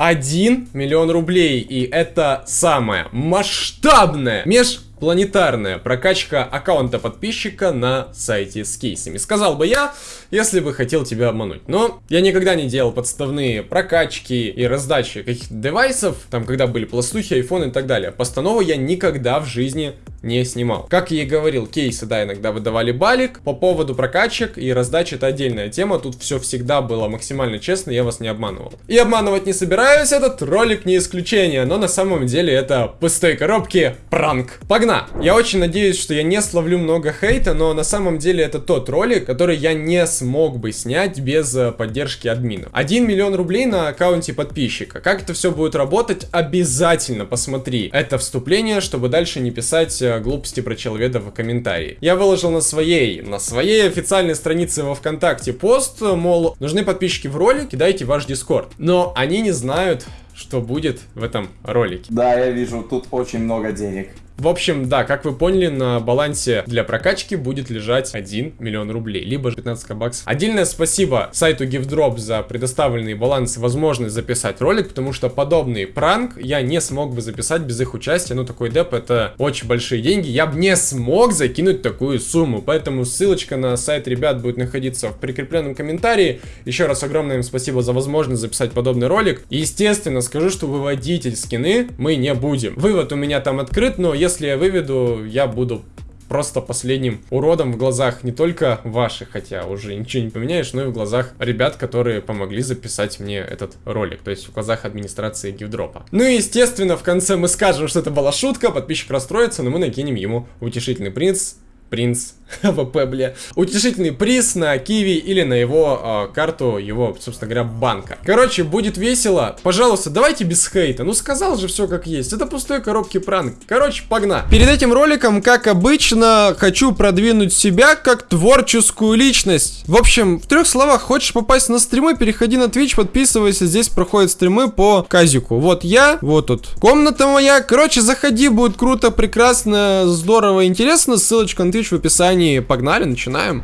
1 миллион рублей. И это самая масштабная меж планетарная прокачка аккаунта подписчика на сайте с кейсами. Сказал бы я, если бы хотел тебя обмануть. Но я никогда не делал подставные прокачки и раздачи каких-то девайсов, там, когда были пластухи, айфоны и так далее. Постанову я никогда в жизни не снимал. Как я и говорил, кейсы, да, иногда выдавали балик. По поводу прокачек и раздачи это отдельная тема. Тут все всегда было максимально честно, я вас не обманывал. И обманывать не собираюсь, этот ролик не исключение. Но на самом деле это пустой коробки пранк. Погнали! Ладно, я очень надеюсь, что я не словлю много хейта, но на самом деле это тот ролик, который я не смог бы снять без э, поддержки админов. 1 миллион рублей на аккаунте подписчика. Как это все будет работать, обязательно посмотри это вступление, чтобы дальше не писать э, глупости про человека в комментарии. Я выложил на своей, на своей официальной странице во Вконтакте пост, мол, нужны подписчики в ролик, кидайте ваш дискорд. Но они не знают, что будет в этом ролике. Да, я вижу, тут очень много денег. В общем, да, как вы поняли, на балансе для прокачки будет лежать 1 миллион рублей, либо 15 баксов. Отдельное спасибо сайту GiveDrop за предоставленный баланс и возможность записать ролик, потому что подобный пранк я не смог бы записать без их участия. Ну, такой деп это очень большие деньги. Я бы не смог закинуть такую сумму, поэтому ссылочка на сайт ребят будет находиться в прикрепленном комментарии. Еще раз огромное им спасибо за возможность записать подобный ролик. И, естественно, скажу, что выводить скины мы не будем. Вывод у меня там открыт, но если если я выведу, я буду просто последним уродом в глазах не только ваших, хотя уже ничего не поменяешь, но и в глазах ребят, которые помогли записать мне этот ролик, то есть в глазах администрации гивдропа. Ну и естественно в конце мы скажем, что это была шутка, подписчик расстроится, но мы накинем ему утешительный принц, принц AWP, бля. Утешительный приз на Qiwi или на его э, карту его, собственно говоря, банка. Короче, будет весело. Пожалуйста, давайте без хейта. Ну, сказал же все как есть. Это пустой коробки пранк. Короче, погнали. Перед этим роликом, как обычно, хочу продвинуть себя как творческую личность. В общем, в трех словах, хочешь попасть на стримы, переходи на Twitch, подписывайся. Здесь проходят стримы по казику. Вот я, вот тут комната моя. Короче, заходи, будет круто, прекрасно, здорово, интересно. Ссылочка на Twitch в описании описании. Погнали, начинаем.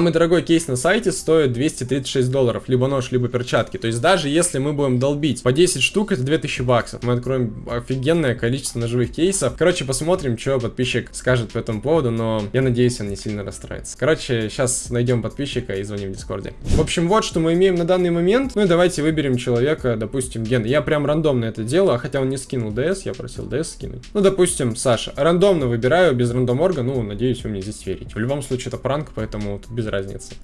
Самый дорогой кейс на сайте стоит 236 долларов, либо нож, либо перчатки. То есть даже если мы будем долбить по 10 штук, это 2000 баксов. Мы откроем офигенное количество ножевых кейсов. Короче, посмотрим, что подписчик скажет по этому поводу, но я надеюсь, он не сильно расстроится. Короче, сейчас найдем подписчика и звоним в Дискорде. В общем, вот что мы имеем на данный момент. Ну и давайте выберем человека, допустим, Ген. Я прям рандомно это делаю, а хотя он не скинул DS, я просил DS скинуть. Ну, допустим, Саша. Рандомно выбираю, без рандом орга, ну, надеюсь, вы мне здесь верите. В любом случае, это пранк, поэтому без разницы.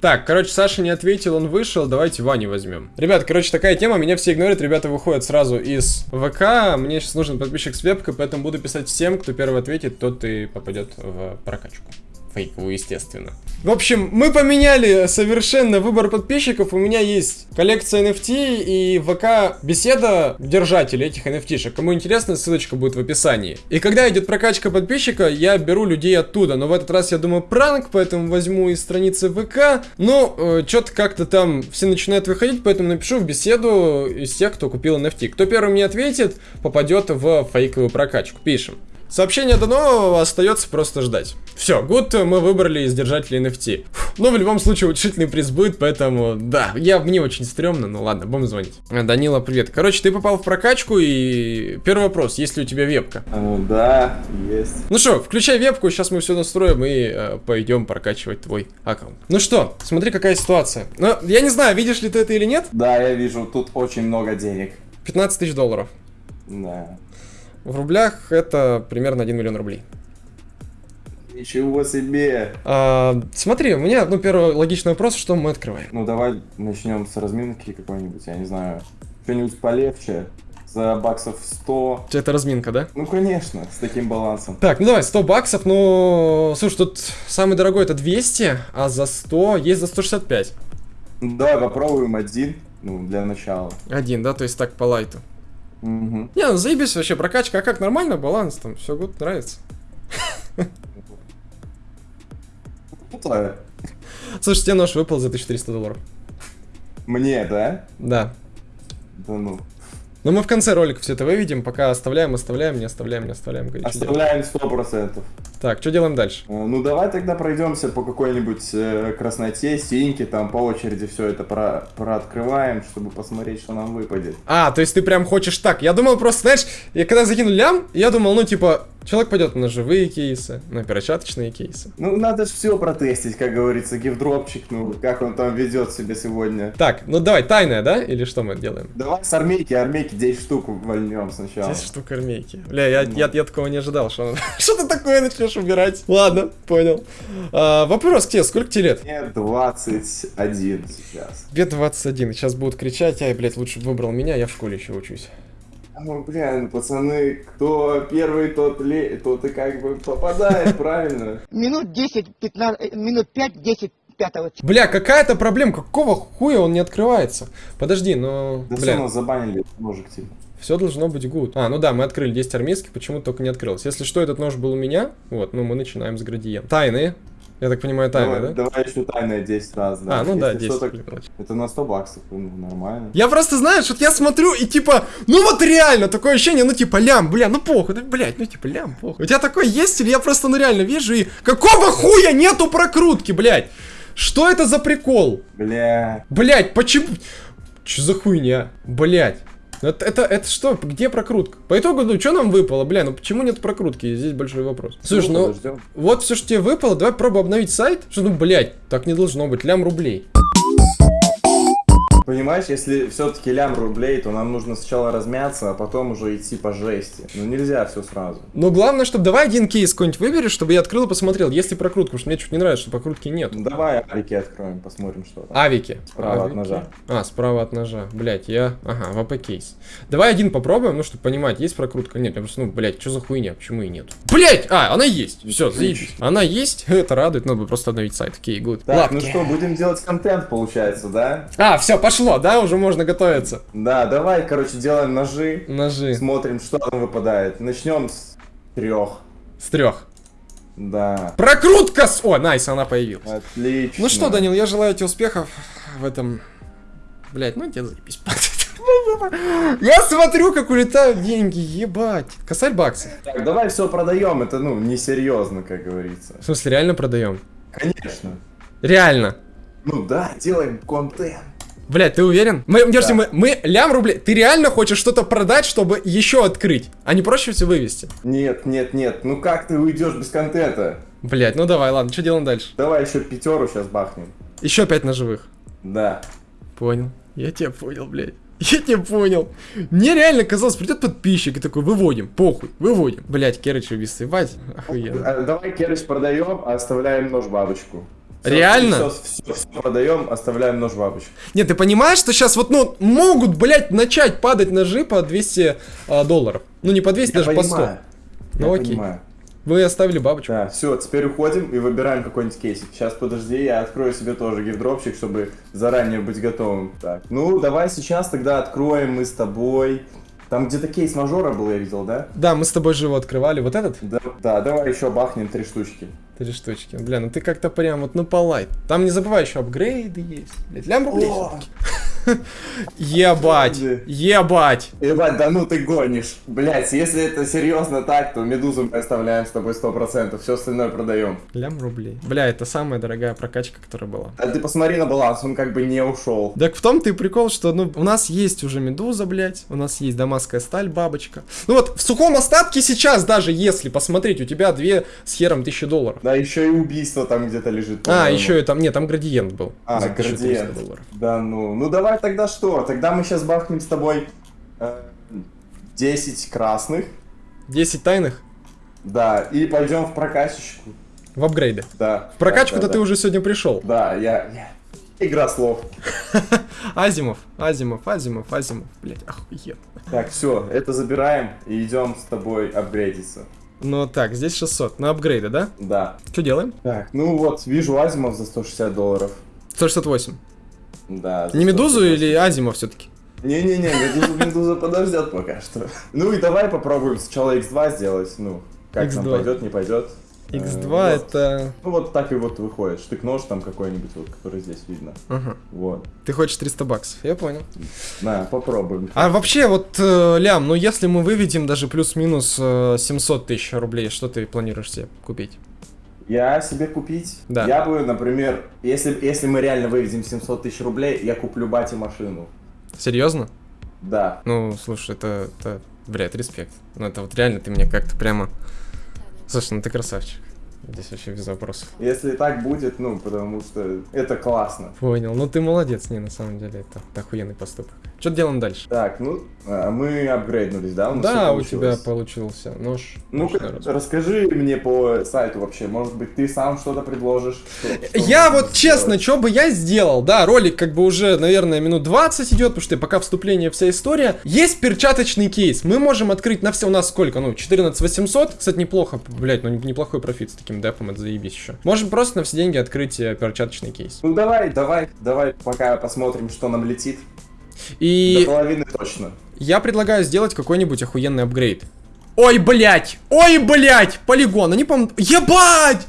Так, короче, Саша не ответил, он вышел, давайте Ваню возьмем. Ребят, короче, такая тема, меня все игнорируют, ребята выходят сразу из ВК, мне сейчас нужен подписчик с вебкой, поэтому буду писать всем, кто первый ответит, тот и попадет в прокачку фейковую, естественно. В общем, мы поменяли совершенно выбор подписчиков. У меня есть коллекция NFT и ВК беседа держателей этих NFT-шек. Кому интересно, ссылочка будет в описании. И когда идет прокачка подписчика, я беру людей оттуда. Но в этот раз я думаю пранк, поэтому возьму из страницы ВК. Но э, что-то как-то там все начинают выходить, поэтому напишу в беседу из тех, кто купил NFT. Кто первым мне ответит, попадет в фейковую прокачку. Пишем. Сообщение дано, остается просто ждать. Все, гуд мы выбрали из держателей NFT. Но в любом случае утешительный приз будет, поэтому да, я мне очень стрёмно, но ладно, будем звонить. А, Данила, привет. Короче, ты попал в прокачку и первый вопрос, есть ли у тебя вебка? Ну да, есть. Ну что, включай вебку, сейчас мы все настроим и э, пойдем прокачивать твой аккаунт. Ну что, смотри какая ситуация. Ну, я не знаю, видишь ли ты это или нет? Да, я вижу, тут очень много денег. 15 тысяч долларов. Да. В рублях это примерно 1 миллион рублей. Ничего себе! А, смотри, у меня, ну, первый логичный вопрос, что мы открываем? Ну, давай начнем с разминки какой-нибудь, я не знаю, что-нибудь полегче. За баксов 100. Это разминка, да? Ну, конечно, с таким балансом. Так, ну давай, 100 баксов, ну... Слушай, тут самый дорогой это 200, а за 100 есть за 165. Ну, давай попробуем один, ну, для начала. Один, да, то есть так по лайту. Угу. Не, ну заебись вообще, прокачка, а как нормально, баланс там, все гуд, нравится. Крутая. Слушай, тебе нож выпал за 1300 долларов. Мне, да? Да. Да ну. Но мы в конце ролика все это выведем, пока оставляем, оставляем, не оставляем, не оставляем. Оставляем сто процентов. Так, что делаем дальше? Э, Ну давай тогда пройдемся по какой-нибудь э, красноте, синьке, там по очереди все это про прооткрываем, чтобы посмотреть, что нам выпадет. А, то есть ты прям хочешь так. Я думал просто, знаешь, я когда закинул лям, я думал, ну типа, человек пойдет на живые кейсы, на перчаточные кейсы. Ну надо же все протестить, как говорится, гифдропчик, ну как он там ведет себя сегодня. Так, ну давай, тайная, да? Или что мы делаем? Давай с армейки, армейки 10 штук вольнем сначала. 10 штук армейки. Бля, я, я, я такого не ожидал, что что ты такое начнешь убирать. Ладно, понял. А, вопрос к тебе, сколько тебе лет? Мне 21 сейчас. Тебе 21, сейчас будут кричать, ай, блядь, лучше выбрал меня, я в школе еще учусь. Ну, блин, пацаны, кто первый, тот, ле... тот и как бы попадает, правильно? минут 10, 15, э, минут 5, 10, пятого. Бля, какая-то проблема, какого хуя он не открывается? Подожди, но, Да все, бля, нас забанили, ножик типа. все должно быть good. А, ну да, мы открыли 10 армейских, почему только не открылось. Если что, этот нож был у меня, вот, ну мы начинаем с градиента. Тайные, я так понимаю, тайные, давай, да? давай еще тайное 10 раз, да. А, ну да, Если 10. так мелочь. Это на 100 баксов, ну, нормально. Я просто, знаешь, вот я смотрю и типа, ну вот реально, такое ощущение, ну типа, лям, бля, ну похуй, ну, блядь, ну типа, лям, похуй. У тебя такое есть или я просто, ну реально вижу и... Какого хуя нету прокрутки, блядь? Что это за прикол? Бля. Блядь, почему... Че за хуйня? Блядь. Это, это, это что? Где прокрутка? По итогу, ну, что нам выпало? Бля, ну почему нет прокрутки? Здесь большой вопрос. Слушай, ну, подождем. вот все, что тебе выпало, давай пробуй обновить сайт. Что, ну, блядь, так не должно быть. Лям рублей. Понимаешь, если все-таки лям рублей, то нам нужно сначала размяться, а потом уже идти по жести. Ну нельзя все сразу. Но главное, чтобы давай один кейс какой-нибудь выберешь, чтобы я открыл и посмотрел, есть ли прокрутка, потому что мне чуть не нравится, что прокрутки нет. Ну давай авики откроем, посмотрим, что там. Авики. Справа от Авики. ножа. А, справа от ножа. Блять, я... Ага, ВП кейс. Давай один попробуем, ну, чтобы понимать, есть прокрутка, нет. Я просто, ну, блять, что за хуйня, почему и нет? Блять! А, она есть! Все, заебись. Она есть, это радует, надо будет просто обновить сайт. Окей, гуд. Так, ну что, будем делать контент, получается, да? А, все, пошло, да, уже можно готовиться. Да, давай, короче, делаем ножи, Ножи. смотрим, что там выпадает. Начнем с трех. С трех. Да. Прокрутка с... О, найс, она появилась. Отлично. Ну что, Данил, я желаю тебе успехов в этом... Блять, ну тебе заебись. Я смотрю, как улетают деньги, ебать. Косарь баксов. Так, давай все продаем, это, ну, несерьезно, как говорится. В смысле, реально продаем? Конечно. Реально. Ну да, делаем контент. Блять, ты уверен? Мы, Да. мы, мы лям рублей. Ты реально хочешь что-то продать, чтобы еще открыть? А не проще все вывести? Нет, нет, нет, ну как ты уйдешь без контента? Блять, ну давай, ладно, что делаем дальше? Давай еще пятеру сейчас бахнем. Еще пять ножевых. Да. Понял. Я тебя понял, блядь. Я тебя понял. Мне реально казалось, придет подписчик и такой, выводим, похуй, выводим. Блять, Керыч убийство, ебать, охуенно. А, Давай керыч продаем, а оставляем нож бабочку. Всё, Реально? Все, все, продаем, оставляем нож бабочку. Нет, ты понимаешь, что сейчас вот, ну, могут, блядь, начать падать ножи по 200 а, долларов. Ну, не по 200, даже по 100. Я Ну, окей. понимаю. Вы оставили бабочку. Да, все, теперь уходим и выбираем какой-нибудь кейсик. Сейчас подожди, я открою себе тоже гифдропчик, чтобы заранее быть готовым. Так, ну давай сейчас тогда откроем мы с тобой. Там где-то кейс мажора был, я видел, да? Да, мы с тобой же его открывали. Вот этот? Да, да давай еще бахнем три штучки. Три штучки. Бля, ну ты как-то прям вот, ну, лайт. Там не забывай, еще апгрейды есть. Блядь, лям рублей. Ебать, ебать. Ебать, да ну ты гонишь. Блять, если это серьезно так, то медузу мы оставляем с тобой 100%, все остальное продаем. Лям рублей. Бля, это самая дорогая прокачка, которая была. А ты посмотри на баланс, он как бы не ушел. Так в том-то и прикол, что ну, у нас есть уже медуза, блядь, у нас есть дамасская сталь, бабочка. Ну вот, в сухом остатке сейчас, даже если посмотреть, у тебя две с хером тысячи долларов. Да, еще и убийство там где-то лежит. А, еще и там, нет, там градиент был. А, за 1300 градиент. Да ну. Ну давай тогда что? Тогда мы сейчас бахнем с тобой э, 10 красных. 10 тайных Да, и пойдем в прокачечку. в апгрейды. Да. В прокачку-то да, да, ты да. уже сегодня пришел. Да, я, я. Игра слов. Asiimov, Asiimov, Asiimov, Asiimov, блядь, охуенно. Так, все, это забираем и идем с тобой апгрейдиться. Ну так, здесь 600, на апгрейды, да? Да. Что делаем? Так, ну вот, вижу Asiimov за 160 долларов. 168. Да. Не медузу 160. или Asiimov все-таки? Не-не-не, медуза, медуза подождет пока что. Ну и давай попробуем сначала x2 сделать, ну, как нам X2. пойдет, не пойдет. X2 вот. это... Ну вот так и вот выходит. Штык-нож там какой-нибудь, вот, который здесь видно. Ага. Вот. Ты хочешь 300 баксов, я понял. На, попробуем. А вообще, вот, э, Лям, ну если мы выведем даже плюс-минус э, 700 тысяч рублей, что ты планируешь себе купить? Я себе купить? Да. Я бы, например, если, если мы реально выведем 700 тысяч рублей, я куплю бате машину. Серьезно? Да. Ну, слушай, это, это, блядь, респект. Ну, это вот реально ты мне как-то прямо... Слушай, ну ты красавчик. Здесь вообще без вопросов. Если так будет, ну, потому что это классно. Понял. Ну ты молодец, не, на самом деле, это, охуенный поступок. Что делаем дальше? Так, ну, а, мы апгрейднулись, да? У нас да, у тебя получился нож. Ножный разбор. расскажи мне по сайту вообще, может быть, ты сам что-то предложишь? Что- что Я вот честно, что бы я сделал, да, ролик как бы уже, наверное, минут 20 идет, потому что пока вступление вся история. Есть перчаточный кейс, мы можем открыть на все, у нас сколько, ну, 14 800, кстати, неплохо, блять, ну, неплохой профит с таким депом, это заебись еще. Можем просто на все деньги открыть э, перчаточный кейс. Ну давай, давай, давай пока посмотрим, что нам летит. И До половины точно. я предлагаю сделать какой-нибудь охуенный апгрейд. Ой, блять! Ой, блять! Полигон, они, по Ебать!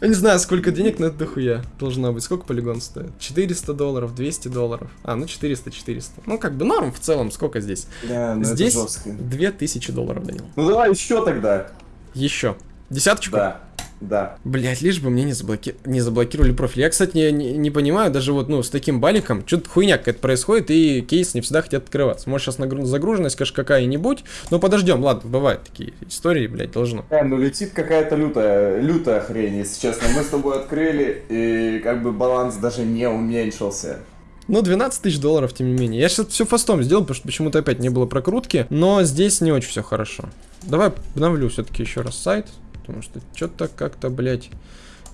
Я не знаю, сколько денег на это дохуя должна быть. Сколько полигон стоит? 400 долларов, 200 долларов. А, ну 400, 400. Ну, как бы норм в целом. Сколько здесь? Да, ну здесь это жестко. 2000 долларов, Данил. Ну давай еще тогда. Еще. Десяточку? Да, да. Блять, лишь бы мне не, заблоки... не заблокировали профиль. Я, кстати, не, не, не понимаю, даже вот, ну, с таким баликом, что-то хуйня какая-то происходит, и кейс не всегда хотят открываться. Может, сейчас нагру... загруженность, конечно, какая-нибудь, но подождем, ладно, бывают такие истории, блять, должно. Э, ну летит какая-то лютая, лютая хрень, если честно. Мы с тобой открыли, и как бы баланс даже не уменьшился. Ну, 12 тысяч долларов, тем не менее. Я сейчас все фастом сделал, потому что почему-то опять не было прокрутки, но здесь не очень все хорошо. Давай обновлю все-таки еще раз сайт, потому что что-то как-то, блядь,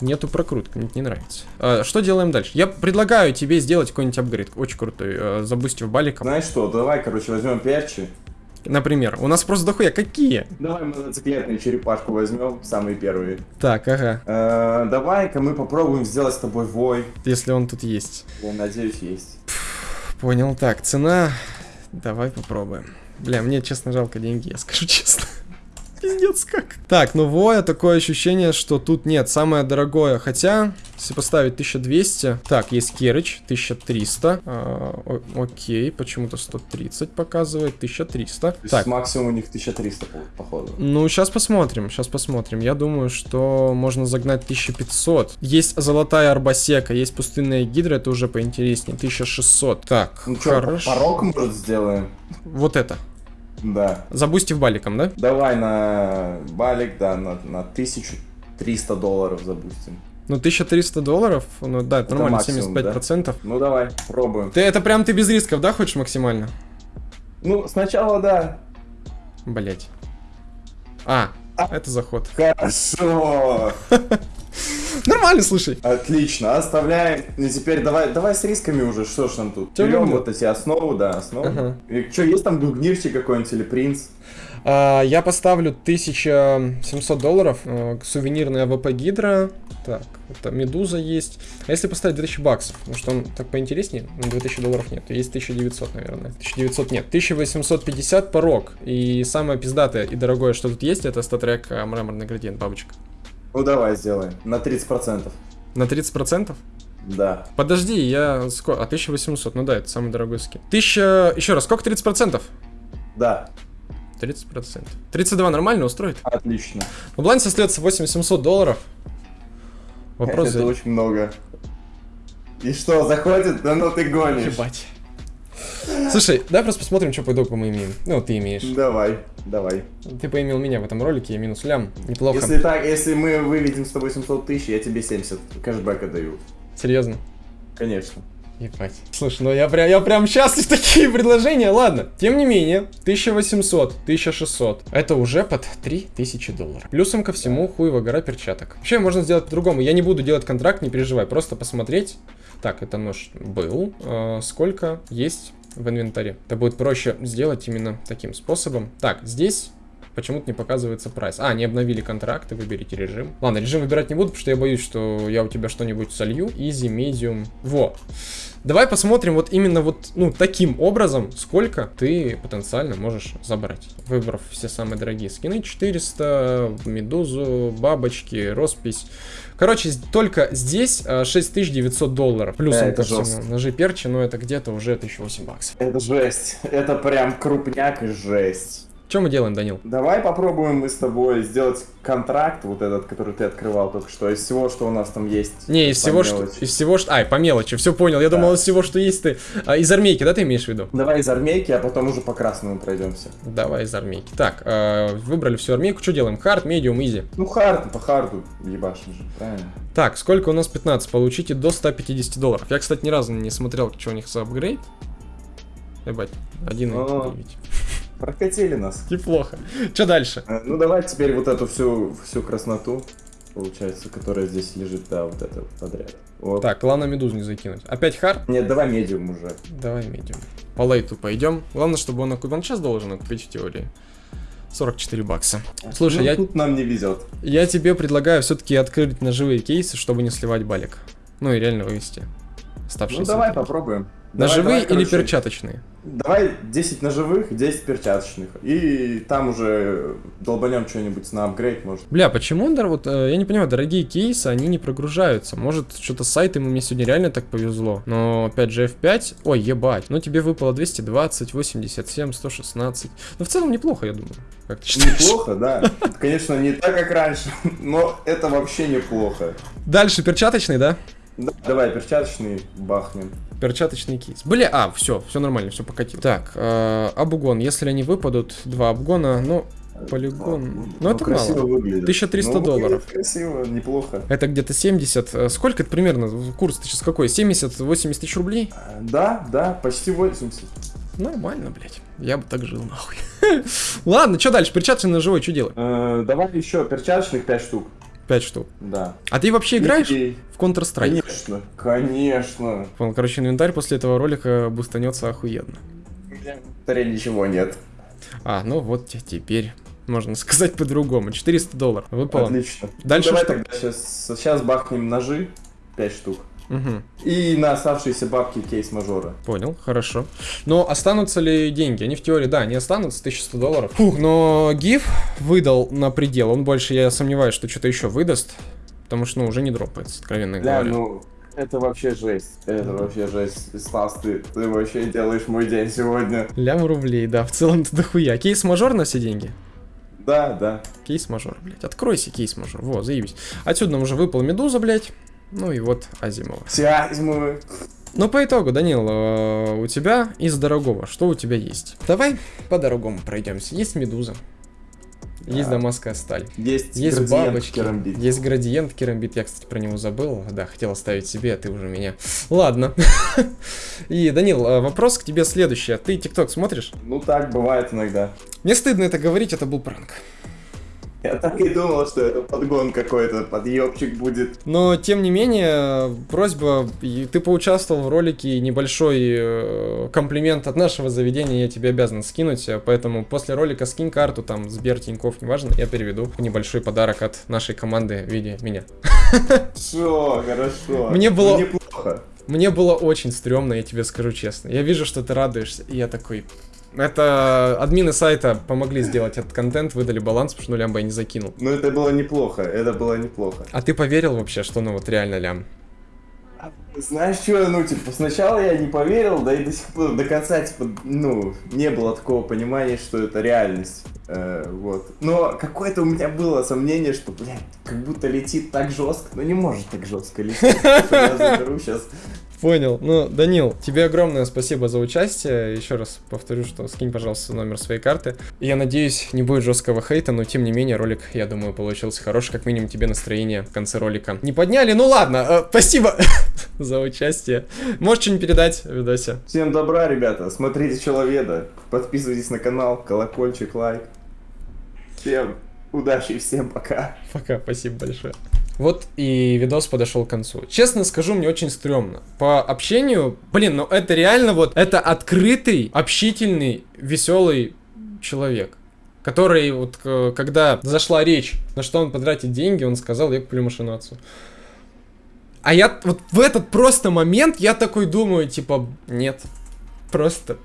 нету прокрутки, мне это не нравится. А, что делаем дальше? Я предлагаю тебе сделать какой-нибудь апгрейд, очень крутой, э, забустив баликом. Знаешь что, давай, короче, возьмем перчи. Например, у нас просто дохуя какие? Давай мотоциклетную черепашку возьмем, самые первые. Так, ага, Э, Давай-ка мы попробуем сделать с тобой вой. если он тут есть. Я надеюсь, есть. Понял, так, цена, давай попробуем. Бля, мне, честно, жалко деньги, я скажу честно. Пиздец как. Так, ну Воя, такое ощущение, что тут нет, самое дорогое. Хотя, если поставить 1200. Так, есть Керыч, 1300. А, о- окей, почему-то 130 показывает, 1300. То Так, максимум у них 1300, по- походу. ну, сейчас посмотрим, сейчас посмотрим. Я думаю, что можно загнать 1500. Есть золотая арбасека, есть пустынная гидра, это уже поинтереснее. 1600. Так, Ну что, хорошо. порог, может, сделаем? Вот это. Да. Забустив баликом, да? Давай на балик, да, на, на 1300 долларов запустим. Ну, 1300 долларов, ну да, это Это нормально, максимум, 75%. Ну давай, пробуем. Ты это прям ты без рисков, да, хочешь максимально? Ну, сначала да. Блять. А, это заход. Хорошо. Нормально, слушай. Отлично, оставляем. И теперь давай, давай с рисками уже, что ж нам тут? Чё Берем вот эти основы, да, основы. Ага. И что, есть там гунгнирчик какой-нибудь или принц? А, я поставлю 1700 долларов. э, сувенирная AWP Гидра. Так, это Медуза есть. А если поставить 2000 баксов? Потому что он так поинтереснее. Ну, 2000 долларов нет. Есть 1900, наверное. 1900 нет. 1850 порог. И самое пиздатое и дорогое, что тут есть, это StatTrak э, мраморный градиент бабочка. Ну давай сделаем. На 30%. На 30%? Да. Подожди, я... Сколько? А, 1800, ну да, это самый дорогой скин. 1000... Еще раз, сколько 30%? Да. 30%. 32 нормально устроит? Отлично. В балансе остается 8700 долларов. Вопрос Это за... очень много. И что, заходит? Да ну ты гонишь. Ебать. Слушай, давай просто посмотрим, что по итогу мы имеем. Ну, ты имеешь. Давай, давай. Ты поимел меня в этом ролике, я минус лям. Неплохо. Если так, если мы выведем с тобой 700 тысяч, я тебе 70 кэшбэка даю. Серьезно? Конечно. Ебать. Слушай, ну я прям, я прям счастлив такие предложения. Ладно. Тем не менее, 1800, 1600. Это уже под 3000 долларов. Плюсом ко всему хуево гора перчаток. Вообще можно сделать по-другому. Я не буду делать контракт, не переживай. Просто посмотреть. Так, это нож был. Э, сколько есть в инвентаре. Это будет проще сделать именно таким способом. Так, здесь почему-то не показывается прайс. А, не обновили контракты, выберите режим. Ладно, режим выбирать не буду, потому что я боюсь, что я у тебя что-нибудь солью. Easy, medium. Во. Давай посмотрим вот именно вот, ну, таким образом, сколько ты потенциально можешь забрать. Выбрав все самые дорогие скины. 400, медузу, бабочки, роспись. Короче, только здесь 6900 долларов. Плюсом это ко всему. жестко. Ножи перчи, но это где-то уже 1008 баксов. Это жесть. Это прям крупняк и жесть. Что мы делаем, Данил? Давай попробуем мы с тобой сделать контракт, вот этот, который ты открывал только что, из всего, что у нас там есть. Не, из всего, что... Из всего, что... Ай, по мелочи, все понял. Я думал, из всего, что есть ты... А, из армейки, да, ты имеешь в виду? Давай из армейки, а потом уже по красному пройдемся. Давай из армейки. Так, э, выбрали всю армейку. Что делаем? Hard, medium, easy. Ну, hard, по харду ебашим же, правильно? Так, сколько у нас 15? Получите до 150 долларов. Я, кстати, ни разу не смотрел, что у них за апгрейд. Ебать, 1,9. Прокатили нас. Неплохо. Что дальше? Э, Ну, давай теперь вот эту всю, всю красноту, получается, которая здесь лежит, да, вот это подряд. Вот. Так, главное медузу не закинуть. Опять hard? Нет, давай medium уже. Давай medium. По лейту пойдем. Главное, чтобы он. Он сейчас должен окупить в теории. 44 бакса. Слушай, Ну, я, тут нам не везет. я тебе предлагаю все-таки открыть ножевые кейсы, чтобы не сливать балик. Ну и реально вывести. Оставшиеся. Ну, давай попробуем. Ножевые давай, или короче, перчаточные? Давай 10 ножевых, 10 перчаточных. И там уже долбанем что-нибудь на апгрейд, может. Бля, почему, дор- вот, э, я не понимаю, дорогие кейсы, они не прогружаются. Может, что-то с сайтом мне сегодня реально так повезло. Но, опять же, F5, ой, ебать, ну тебе выпало 220, 87, 116. Ну, в целом неплохо, я думаю. Как ты считаешь? Неплохо, да. Конечно, не так, как раньше, но это вообще неплохо. Дальше перчаточный, да? Да, Давай перчаточный бахнем. Перчаточный кейс. Бля, а, все, все нормально, все покатил. Так, э, обгон. Если они выпадут, два обгона, ну, полигон. Ну, это красиво мало. выглядит. 1300 Ну, долларов. Красиво, неплохо. Это где-то 70. э, Сколько это примерно? Курс ты сейчас какой? 70-80 тысяч рублей? А, Да, да, почти 80. Нормально, блядь. Я бы так жил, нахуй. Ладно, что дальше? Перчаточный ножевой, что делать? Э, Давай еще перчаточных 5 штук. 5 штук. Да. А ты вообще играешь И- в Counter-Strike? Конечно, конечно. Понял, короче, инвентарь после этого ролика бустанется охуенно. Таре ничего нет. А, ну вот те- теперь можно сказать по-другому. 400 долларов. Выпало. Отлично. Дальше ну, давай что? тогда сейчас, сейчас бахнем ножи 5 штук. Мгм. И на оставшиеся бабки кейс мажора. Понял, хорошо. Но останутся ли деньги? Они в теории, да, не останутся, 1100 долларов. Фух, но гиф выдал на предел. Он больше, я сомневаюсь, что что-то еще выдаст. Потому что, ну, уже не дропается, откровенно Да, говоря. ну, это вообще жесть. Это вообще жесть. Стас, ты, ты вообще делаешь мой день сегодня. Лям рублей, да, в целом это дохуя. Кейс мажор на все деньги? Да, да. Кейс мажор, блядь. Откройся, кейс мажор. Во, заебись. Отсюда нам уже выпал медуза, блядь. Ну и вот Азимова. Сязьмы. Ну, по итогу, Данил, э, у тебя из дорогого, что у тебя есть? Давай по дорогому пройдемся. Есть медуза. Есть Да. дамасская сталь. Есть, Есть градиент бабочки, керамбит. есть градиент керамбит, я, кстати, про него забыл, да, хотел оставить себе, а ты уже меня. Ладно. И, Данил, э, вопрос к тебе следующий, а ты ТикТок смотришь? Ну так бывает иногда. Мне стыдно это говорить, это был пранк. Я так и думал, что это подгон какой-то, подъебчик будет. Но, тем не менее, просьба, ты поучаствовал в ролике, небольшой э, комплимент от нашего заведения я тебе обязан скинуть, э, поэтому после ролика скинь карту, там, Сбер, Тинькофф, неважно, я переведу небольшой подарок от нашей команды в виде меня. Все, хорошо. Мне было- неплохо. Мне было очень стрёмно, я тебе скажу честно. Я вижу, что ты радуешься, и я такой... Это админы сайта помогли сделать этот контент, выдали баланс, потому что ну лямба я не закинул. Ну это было неплохо, это было неплохо. А ты поверил вообще, что ну вот реально лям? Знаешь что, ну, типа, сначала я не поверил, да и до сих пор, до конца, типа, ну, не было такого понимания, что это реальность, Э, вот. Но какое-то у меня было сомнение, что, блядь, как будто летит так жестко, но не может так жестко лететь. Я заберу сейчас. Понял. Ну, Данил, тебе огромное спасибо за участие. Еще раз повторю, что скинь, пожалуйста, номер своей карты. Я надеюсь, не будет жесткого хейта, но тем не менее ролик, я думаю, получился хороший. Как минимум тебе настроение в конце ролика не подняли. Ну ладно, э, спасибо за участие. Можешь что-нибудь передать в видосе? Всем добра, ребята, смотрите Человеда, подписывайтесь на канал, колокольчик, лайк. Всем удачи и всем пока. Пока, спасибо большое. Вот и видос подошел к концу. Честно скажу, мне очень стрёмно. По общению, блин, ну это реально вот, это открытый, общительный, веселый человек. который вот э, когда зашла речь, на что он потратит деньги, он сказал, я куплю машину отцу. А я вот в этот просто момент я такой думаю, типа, нет, просто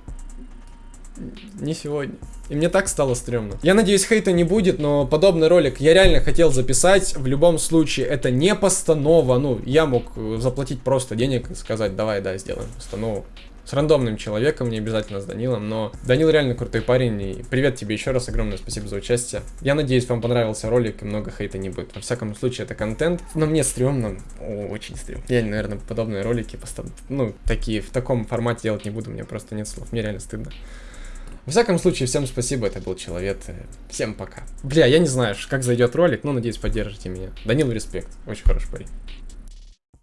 не сегодня. И мне так стало стрёмно. Я надеюсь, хейта не будет, но подобный ролик я реально хотел записать. В любом случае, это не постанова. Ну, я мог э, заплатить просто денег и сказать, давай, да, сделаем постанову. С рандомным человеком, не обязательно с Данилом, но Данил реально крутой парень, и привет тебе еще раз, огромное спасибо за участие. Я надеюсь, вам понравился ролик, и много хейта не будет. Во всяком случае, это контент, но мне стрёмно, О, очень стрёмно. Я, наверное, подобные ролики, постав... ну, такие, в таком формате делать не буду, мне просто нет слов, мне реально стыдно. Во всяком случае, всем спасибо, это был Человек. Всем пока. Бля, я не знаю, как зайдет ролик, но надеюсь, поддержите меня. Данил, респект. Очень хороший парень.